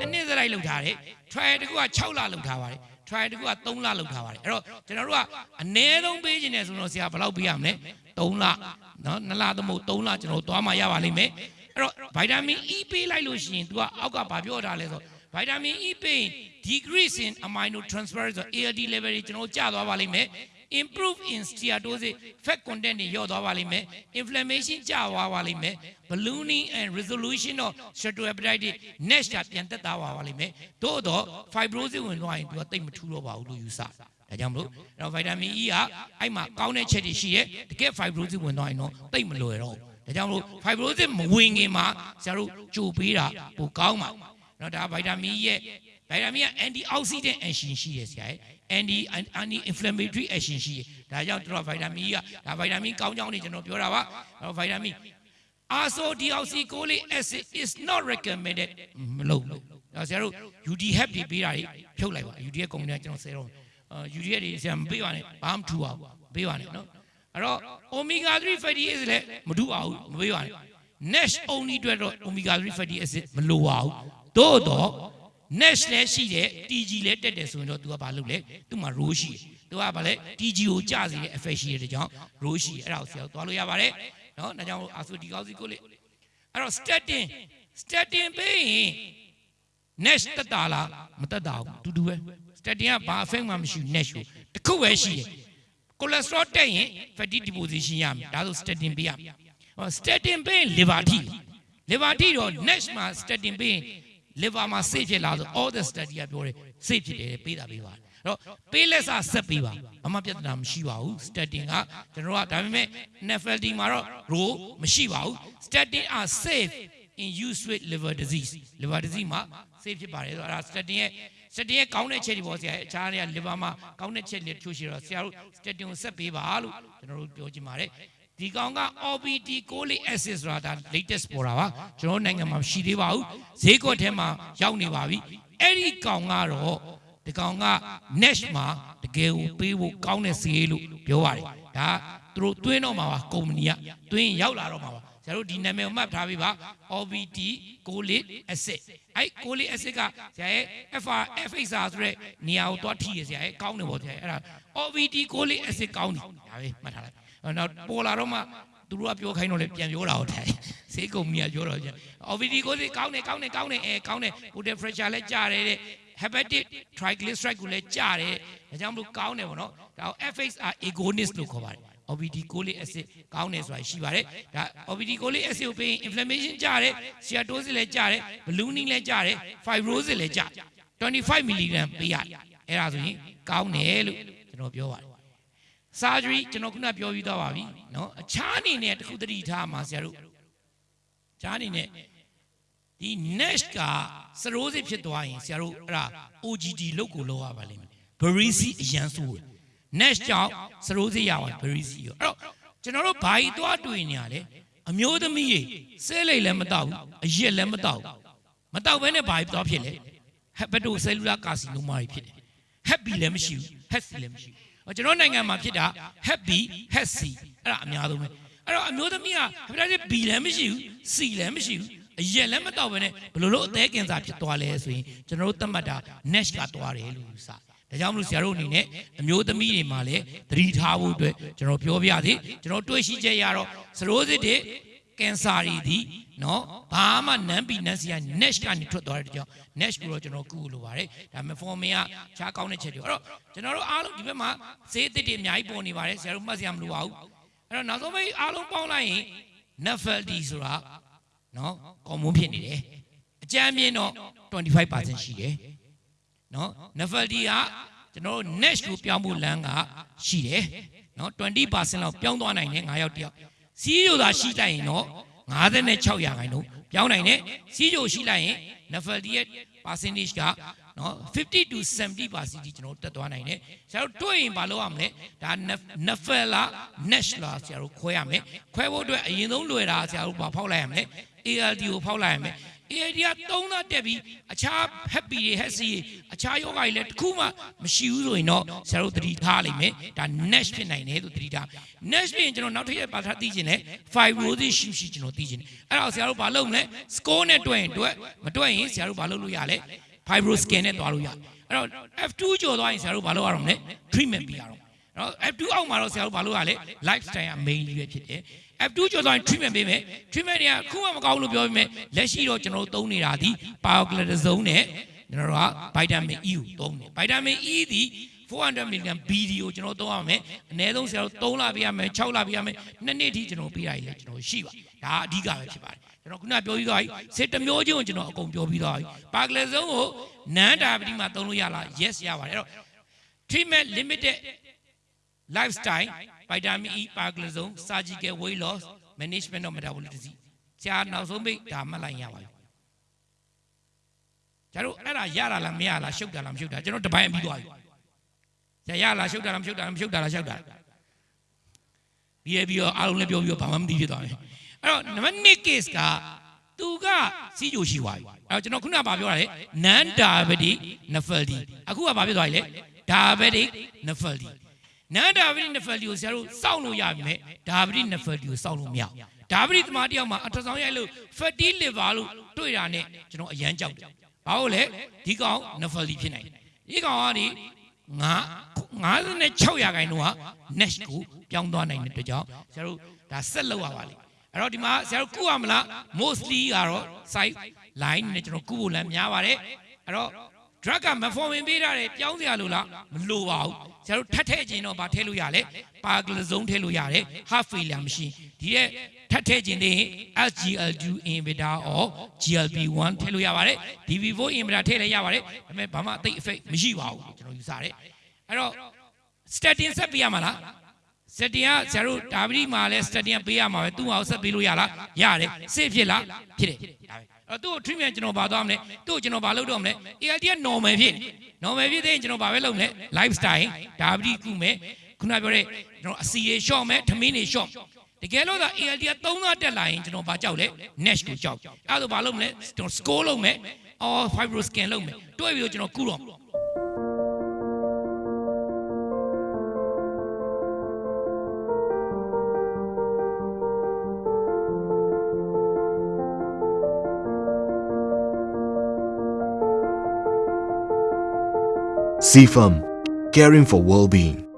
နှစ်နှစ်စရိုက်လောက်ထားတယ် trial တစ်ခုက6လလောက်ထားပါတယ် trial တစ်ခုက3လလောက်ထားပါတယ်အဲ့တော့ကျွန်တော်တို့ကအနည်းဆုံးပေးခြင်းနဲ့ဆိုတော့ဆရာဘယ်လောက်ပေးရမလဲ3လနော်2လသမဟုတ်3လကျွန်တော်တို့သွားမှရပါလိမ့်မယ်အဲ့တော့ဗိုက်တာမင် E ပေးလိုက်လို့ရှိရင် तू ကအောက်ကဘာပြောတာလဲဆိုဗိုက်တာမင် E ပေးရင် decrease in amino transferase ဆို ALD level တွေကျွန်တော်တို့ကျသွားပါလိမ့်မယ် improve in steatosis fat content တွေလျော့သွားပါလိမ့်မယ် inflammation ကျသွားပါလိမ့်မယ် ballooning and resolution of steatohepatitis တွေ NASH ကပြန်သက်သာပါပါလိမ့်မယ်သို့တော့ fibrosis ဝင်သွားရင်သူကတိတ်မထူတော့ပါဘူးလို့ယူဆဒါကြောင့်မလို့အဲ့တော့ vitamin E ကအဲ့မှာကောင်းတဲ့ချက်တွေရှိရဲ့တကယ် fibrosis ဝင်သွားရင်တော့တိတ်မလွယ်တော့ဘူးဒါကြောင့်မလို့ fibrosis မဝင်ခင်မှာဆရာတို့ကြိုပေးတာပိုကောင်းပါ နော်ဒါဗိုက်တာမီရဲ့ဗိုက်တာမီက anti oxidant action ရှိရဆရာရဲ့ anti anti inflammatory action ရှိရဒါကြောင့်တို့ဗိုက်တာမီကဒါဗိုက်တာမီကောင်းကြောင်းနေကျွန်တော်ပြောတာပါနော်ဗိုက်တာမီ azodeoxycholic acid is not recommended မလုပ်လို့ဒါဆရာတို့ UD hep တွေပေးတာတွေဖြုတ်လိုက်ပါ UD ရဲ့ကုန်တယ်ကျွန်တော်ဆယ်တော့ No. ရဲ့တွေဆရာမပေးပါနဲ့ဘာမှထူအောင်ပေးပါနဲ့နော်အဲ့တော့ omega 3 fatty acid လည်းမထူအောင်မပေးပါနဲ့ NASH only အတွက်တော့ omega 3 fatty acid မလိုပါဘူး သို့တော့ next လဲရှိတယ် TG လဲတက်တယ်ဆိုရင်တော့ तू ကဘာလုပ်လဲသူ့မှာ row ရှိတယ်သူကဘာလဲ TG ကိုကြစီတဲ့ effect ရှိတဲ့ကြောင့် row ရှိတယ်အဲ့ဒါကိုဆရာတို့သွားလို့ရပါတယ်နော်ဒါကြောင့်အာဆိုဒီကောက်စီကိုလေအဲ့တော့ statin statin ပေးရင် next တက်တာလားမတက်တာဘူးတူတူပဲ statin ကဘာ effect မှမရှိ next ကိုတစ်ခုပဲရှိတယ် cholesterol တက်ရင် fatty deposition ရမယ်ဒါဆို statin ပေးရမယ်ဟော statin ပေးရင် liver ထိ liver ထိတော့ next မှာ statin ပေးရင် liver မှာ safe ဖြစ်လာဆို all the study ကပြောတယ် safe ဖြစ်တယ်ပေးတာပေးပါတယ်အဲ့တော့ပေးလက်စာဆက်ပေးပါဘာမှပြဿနာမရှိပါဘူး statin ကကျွန်တော်ကဒါပေမဲ့ nephrology မှာတော့ role မရှိပါဘူး statin are safe in use with liver disease liver disease မှာ safe ဖြစ်ပါတယ်ဆိုတော့အဲ့ဒါ statin ရဲ့ statin ရဲ့ကောင်းတဲ့ချက်တွေပေါ့ဆရာအခြားတွေက liver မှာကောင်းတဲ့ချက်တွေတချို့ရှိတော့ဆရာတို့ statin ကိုဆက်ပေးပါလို့ကျွန်တော်တို့ပြောချင်ပါတယ် ဒီကောင်က OBT cholic acid ဆိုတာဒါ latest ပေါ်တာပါကျွန်တော်နိုင်ငံမှာမရှိသေးပါဘူးဈေးကွက်ထဲမှာရောက်နေပါပြီအဲ့ဒီကောင်ကတော့ဒီကောင်က NASH မှာတကယ်ကိုပေးဖို့ကောင်းတဲ့ဈေးလို့ပြောပါတယ်ဒါသူတို့တွင်းတော့မှာပါကုမ္ပဏီကတွင်းရောက်လာတော့မှာပါဆရာတို့ဒီနာမည်ကိုမှတ်ထားပေးပါ OBT cholic acid အဲ့ cholic acid ကဆရာရဲ့ FR FXR ဆိုတဲ့နေရာကိုတွားထိရဆရာရဲ့ကောင်းတယ်ပေါ့ဆရာရဲ့အဲ့ဒါ OBT cholic acid ကောင်းတယ်ဒါပဲမှတ်ထားလိုက်အဲ့ နောက်ပေါ်လာတော့မှသူတို့ကပြောခိုင်းတော့လေပြန်ပြောတာဟုတ်တယ်ဈေးကုမ္ပဏီကပြောတော့ကျ OBT cholic ကောင်းတယ်ကောင်းတယ်ကောင်းတယ်အဲကောင်းတယ် blood pressure လည်းကျတယ်တဲ့ hepatic triglyceride ကိုလည်းကျတယ်ဒါကြောင့်မလို့ကောင်းတယ်ပေါ့နော်ဒါကို FXR agonist လို့ခေါ်ပါတယ် OBD cholic acid ကောင်းတယ်ဆိုတာရှိပါတယ်ဒါ OBD cholic acid ကိုပေးရင် inflammation ကျတယ် steatosis လည်းကျတယ် ballooning လည်းကျတယ် fibrosis လည်းကျ25 mg ပေးရတယ်အဲ့ဒါဆိုရင်ကောင်းတယ်လို့ကျွန်တော်ပြောပါတယ် စာကြွေးကျွန်တော်ခုနပြောပြီးသွားပါပြီနော်အခြားအနေနဲ့တခုတတိထားမှာဆရာတို့ခြားအနေနဲ့ဒီ next ကစရိုးစစ်ဖြစ်သွားရင်ဆရာတို့အဲ့ဒါ OGD လောက်ကိုလောက်ရပါလိမ့်မယ်ဘရီစီအရန်ဆိုး next ကြောင့်စရိုးစစ်ရပါတယ်ဘရီစီရောအဲ့တော့ကျွန်တော်တို့ဘာကြီးသွားတွေ့နေရလဲအမျိုးသမီးရေဆဲလိတ်လည်းမတော့ဘူးအရစ်လည်းမတော့ဘူးမတော့ဘဲနဲ့ဘာကြီးသွားဖြစ်လဲဟက်ဘတိုဆဲလူလာကာစီနိုမာကြီးဖြစ်တယ်ဟက်ပီလည်းမရှိဘူးဟက်စီလည်းမရှိဘူး ကျွန်တော်နိုင်ငံမှာဖြစ်တာ happy happy အဲ့ဒါအများဆုံးပဲအဲ့တော့အမျိုးသမီးက hepatitis B လည်းမရှိဘူး C လည်းမရှိဘူးအရက်လည်းမတောက်ဘဲနဲ့ဘယ်လိုလုပ်အသေးကင်ဆာဖြစ်သွားလဲဆိုရင်ကျွန်တော်တို့သတ်မှတ်တာ NASH ကသွားတယ်လို့ယူဆတယ်ဒါကြောင့်မလို့ဆရာတို့အနေနဲ့အမျိုးသမီးတွေမှာလည်းသတိထားဖို့အတွက်ကျွန်တော်ပြောပြသေးကျွန်တော်တွေ့ရှိချက်ရတော့စရိုးစစ်တွေ ကင်ဆာတွေဒီနော်ဘာမှနမ်းပီနန်းစီက NASH ကနေထွက်သွားတဲ့ကြောင့် NASH ကိုတော့ကျွန်တော်ကုလို့ပါတယ်ဒါမေဖော်မင်ကခြားကောင်းတဲ့ချက်တွေအဲ့တော့ကျွန်တော်တို့အားလုံးဒီဘက်မှာဈေးသစ်တွေအများကြီးပေါ်နေပါတယ်ဆရာတို့မှတ်စရာမလိုပါဘူးအဲ့တော့နောက်ဆုံးပိတ်အားလုံးပေါင်းလိုက်ရင် NAFLD ဆိုတာနော်ကော်မွန်ဖြစ်နေတယ်အကြမ်းမြင့်တော့25%ရှိတယ်နော် NAFLD ကကျွန်တော်တို့ NASH ကိုပြောင်းဖို့လမ်းကရှိတယ်နော်20%လောက်ပြောင်းသွားနိုင်တယ်9ယောက်တယောက် စီးရိုသာရှိလိုက်ရင်တော့56ရာခိုင်နှုန်းပြောင်းနိုင်တယ်စီးရိုရှိလိုက်ရင် NAFLD ရဲ့ percentage ကနော်50 to 70 percent ကျွန်တော်တက်သွားနိုင်တယ်ဆရာတို့တွေ့ရင်ဘာလုပ်ရမလဲဒါ NAFL လား NASH လားဆရာတို့ခွဲရမယ်ခွဲဖို့အတွက်အရင်ဆုံးလွယ်တာဆရာတို့ဘာဖောက်လိုက်ရမလဲ ALD ကိုဖောက်လိုက်ရမယ် AID ကသုံးသားတက်ပြီးအခြား happy တွေ happy တွေအခြားယောဂတွေလည်းတစ်ခုမှမရှိဘူးဆိုရင်တော့ဆရာတို့သတိထားလိမ့်မယ်ဒါ NASH ဖြစ်နိုင်တယ်လို့သတိထား NASH ဖြစ်ရင်ကျွန်တော်နောက်ထပ်ရက်ပါထားသိချင်တယ် fibrosis ရှိရှိကျွန်တော်သိချင်တယ်အဲ့ဒါကိုဆရာတို့ဘာလုပ်မလဲ score နဲ့တွက်ရင်တွက်မတွက်ရင်ဆရာတို့ဘာလုပ်လို့ရလဲ fibro scan နဲ့တွားလို့ရတယ်အဲ့တော့ F2 ကျော်သွားရင်ဆရာတို့ဘာလုပ်ရအောင်လဲ treatment ပေးရအောင်အဲ့တော့ F2 အောက်မှာတော့ဆရာတို့ဘာလုပ်ရလဲ lifestyle က main လေးပဲဖြစ်တယ် F2 ကျော်သွားရင် treatment ပေးမယ် treatment တွေကခုမှမကောင်းလို့ပြောပြီးမယ်လက်ရှိတော့ကျွန်တော်တို့သုံးနေတာဒီ pioglitazone နဲ့ကျွန်တော်တို့က vitamin E ကိုသုံးတယ် vitamin E ဒီ400 mg BD ကိုကျွန်တော်သုံးရမယ်အနည်းဆုံးဆရာတို့3လပေးရမယ်6လပေးရမယ်နှစ်နှစ်ထိကျွန်တော်ပေးရည်လေကျွန်တော်ရှိပါဒါအဓိကပဲဖြစ်ပါတယ်ကျွန်တော်ခုနပြောပြီးသွားပြီစစ်တစ်မျိုးချင်းကိုကျွန်တော်အကုန်ပြောပြီးသွားပြီပါကလဇုံကိုနန်းတာပတိမှာသုံးလို့ရလား yes ရပါတယ်အဲ့တော့ treatment limited lifestyle vitamin E ပါကလဇုံ surgical weight loss management of metabolic disease ဆရာနောက်ဆုံးပိတ်ဒါမှတ်လိုက်ရပါပြီကျတို့အဲ့ဒါရတာလားမရလားရှုပ်တာလားမရှုပ်တာကျွန်တော်တပိုင်းပြီးသွားပြီဆရာရလားရှုပ်တာလားမရှုပ်တာလားမရှုပ်တာလားရှုပ်တာလားပြီးရပြီးတော့အားလုံးလည်းပြောပြီးတော့ဘာမှမသိဖြစ်သွားပြီအဲ့တော့နံပါတ်1 case ကသူကစီးကြိုရှိသွားပြီအဲ့တော့ကျွန်တော်ခုနကပြောတာလေ non diabetic nephropathy အခုကဘာဖြစ်သွားပြီလဲ diabetic nephropathy non diabetic nephropathy ကိုဆရာတို့စောင့်လို့ရပြီမဲ့ diabetic nephropathy ကိုစောင့်လို့မရဘူး diabetic သမားတယောက်မှာအထဆောင်ရိုက်လို့ fatty liver လို့တွေ့တာနဲ့ကျွန်တော်အရန်ကြောက်တယ်ဘာလို့လဲဒီကောင် nephropathy ဖြစ်နိုင်တယ်ဒီကောင်ကဒီငါ56ရာခိုင်နှုန်းက NASH ကိုပြောင်းသွားနိုင်တဲ့အတွက်ကြောင့်ဆရာတို့ဒါဆက်လုပ်ရပါလိမ့်အဲ့တော့ဒီမှာဆရာတို့ကုရမလား mostly ကတော့ site line နဲ့ကျွန်တော်ကုဖို့လမ်းများပါတယ်အဲ့တော့ drug က metformin ပေးတာတယ်ပြောင်းစရာလို့လားမလိုပါဘူးဆရာတို့ထပ်ထည့်ခြင်းတော့ဗာထည့်လို့ရလဲပါကလဇုံထည့်လို့ရတယ် heart failure မရှိဒီရဲ့ထပ်ထည့်ခြင်းတွေ SGLT inhibitor or GLP-1 ထည့်လို့ရပါတယ် DB4 inhibitor ထည့်လည်းရပါတယ်ဒါပေမဲ့ဘာမှအသိ effect မရှိပါဘူးကျွန်တော်ယူဆတယ်အဲ့တော့ statin ဆက်ပေးရမှာလား statin ကဆရာတို့ဒါပတိမှာလဲ statin ပေးရမှာပဲသူ့အောင်ဆက်ပေးလို့ရလားရတယ်စစ်ဖြစ်လားဖြစ်တယ်ဒါပဲအဲ့တော့သူ့ကို treatment ကျွန်တော်ဘာသွားမလဲသူ့ကိုကျွန်တော်ဘာလုပ်တော့မလဲ ALT က normal ဖြစ်နေ normal ဖြစ်တဲ့ကျွန်တော်ဘာပဲလုပ်မလဲ lifestyle ဒါပတိကုမယ်ခုနပြောတဲ့ကျွန်တော်အစီရေ short မယ်ထမင်းတွေ short တကယ်လို့သာ ALT က3သားတက်လာရင်ကျွန်တော်ဘာကြောက်လဲ NASH ကိုကြောက်အဲ့ဒါဆိုဘာလုပ်မလဲကျွန်တော် score လုပ်မယ် or fibro scan လုပ်မယ်တွဲပြီးတော့ကျွန်တော်ကုတော့ CFAM, caring for well-being.